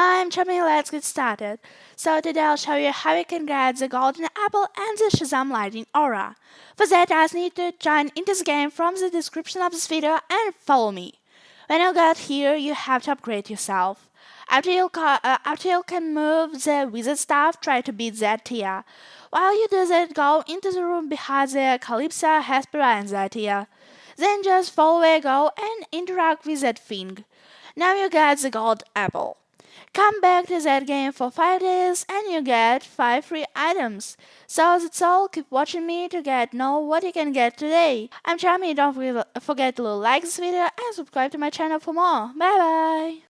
I'm Chummy, let's get started. So today I'll show you how you can get the golden apple and the Shazam Lightning Aura. For that I need to join into the game from the description of this video and follow me. When you get here, you have to upgrade yourself. After you, uh, after you can move the wizard staff, try to beat Zetia. While you do that, go into the room behind the Kalypso, Hespera and Zetia. Then just follow where go and interact with that thing. Now you get the gold apple. Come back to that game for 5 days and you get 5 free items. So that's all, keep watching me to get know what you can get today. I'm Chami, don't forget to like this video and subscribe to my channel for more. Bye bye!